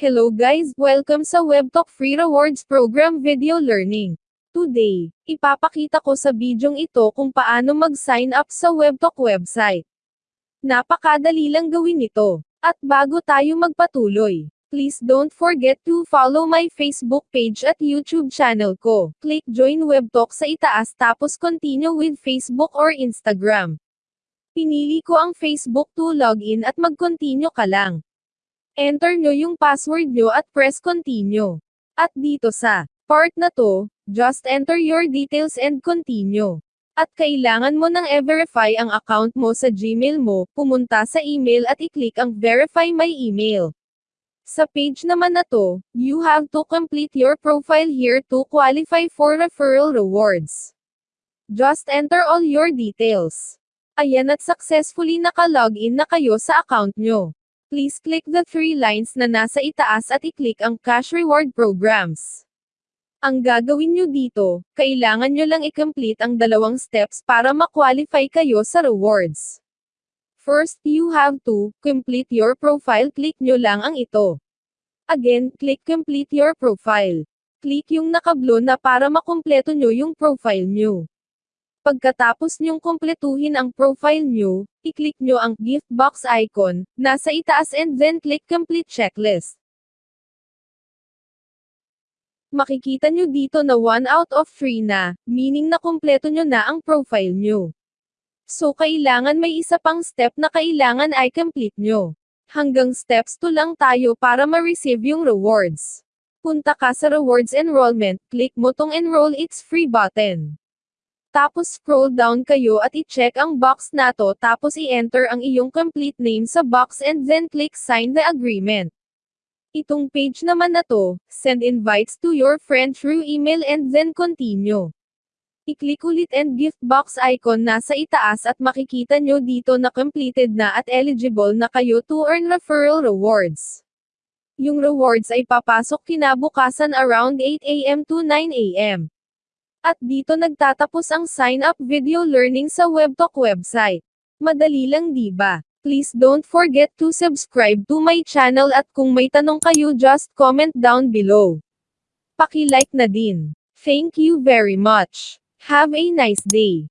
Hello guys, welcome sa WebTalk Free Rewards Program Video Learning. Today, ipapakita ko sa bidyong ito kung paano mag-sign up sa WebTalk website. Napakadali lang gawin ito. At bago tayo magpatuloy, please don't forget to follow my Facebook page at YouTube channel ko. Click join WebTalk sa itaas tapos continue with Facebook or Instagram. Pinili ko ang Facebook to login at mag-continue ka lang. Enter nyo yung password nyo at press continue. At dito sa part na to, just enter your details and continue. At kailangan mo nang e-verify ang account mo sa Gmail mo, pumunta sa email at i-click ang verify my email. Sa page naman na to, you have to complete your profile here to qualify for referral rewards. Just enter all your details. Ayan at successfully naka-login na kayo sa account nyo. Please click the three lines na nasa itaas at i-click ang Cash Reward Programs. Ang gagawin nyo dito, kailangan nyo lang i-complete ang dalawang steps para ma-qualify kayo sa rewards. First, you have to complete your profile. Click nyo lang ang ito. Again, click complete your profile. Click yung nakablo na para makumpleto nyo yung profile nyo. Pagkatapos nyong kumpletuhin ang profile nyo, i-click nyo ang gift box icon, nasa itaas and then click complete checklist. Makikita nyo dito na 1 out of 3 na, meaning na kumpleto nyo na ang profile nyo. So kailangan may isa pang step na kailangan ay complete nyo. Hanggang steps 2 lang tayo para ma-receive yung rewards. Punta ka sa rewards enrollment, click mo tong enroll it's free button. Tapos scroll down kayo at i-check ang box na to tapos i-enter ang iyong complete name sa box and then click sign the agreement. Itong page naman na to, send invites to your friend through email and then continue. I-click ulit and gift box icon nasa itaas at makikita nyo dito na completed na at eligible na kayo to earn referral rewards. Yung rewards ay papasok kinabukasan around 8 a.m. to 9 a.m. At dito nagtatapos ang sign up video learning sa WebTalk website. Madali lang di ba? Please don't forget to subscribe to my channel at kung may tanong kayo just comment down below. Paki-like na din. Thank you very much. Have a nice day.